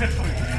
그랬더니.